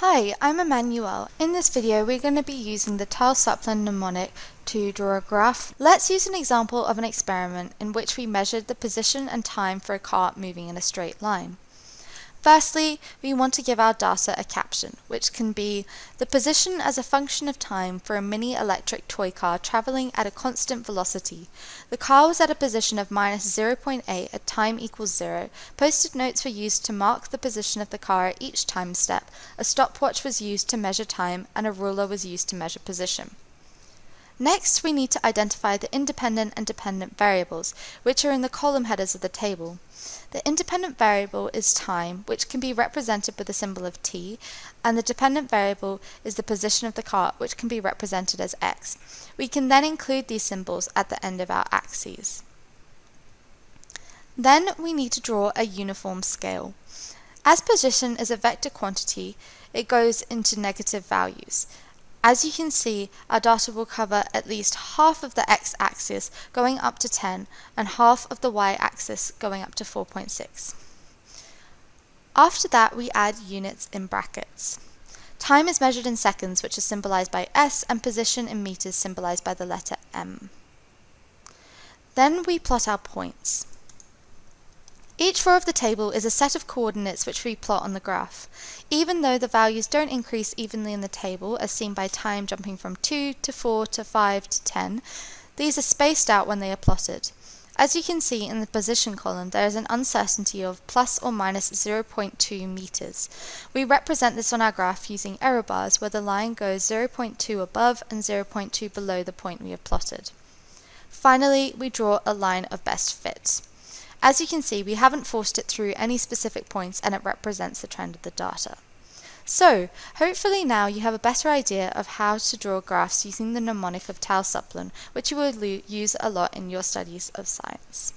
Hi, I'm Emmanuel. In this video we're going to be using the Tau-Suplin mnemonic to draw a graph. Let's use an example of an experiment in which we measured the position and time for a car moving in a straight line. Firstly, we want to give our data a caption, which can be the position as a function of time for a mini electric toy car traveling at a constant velocity. The car was at a position of minus 0.8 at time equals 0. Post-it notes were used to mark the position of the car at each time step. A stopwatch was used to measure time, and a ruler was used to measure position. Next, we need to identify the independent and dependent variables, which are in the column headers of the table. The independent variable is time, which can be represented with the symbol of t, and the dependent variable is the position of the car, which can be represented as x. We can then include these symbols at the end of our axes. Then we need to draw a uniform scale. As position is a vector quantity, it goes into negative values. As you can see, our data will cover at least half of the x-axis going up to 10 and half of the y-axis going up to 4.6. After that, we add units in brackets. Time is measured in seconds, which is symbolized by S, and position in meters symbolized by the letter M. Then we plot our points. Each row of the table is a set of coordinates which we plot on the graph. Even though the values don't increase evenly in the table, as seen by time jumping from 2 to 4 to 5 to 10, these are spaced out when they are plotted. As you can see in the position column, there is an uncertainty of plus or minus 0.2 meters. We represent this on our graph using error bars where the line goes 0.2 above and 0.2 below the point we have plotted. Finally, we draw a line of best fit. As you can see, we haven't forced it through any specific points and it represents the trend of the data. So, hopefully now you have a better idea of how to draw graphs using the mnemonic of Tau Suplin, which you will use a lot in your studies of science.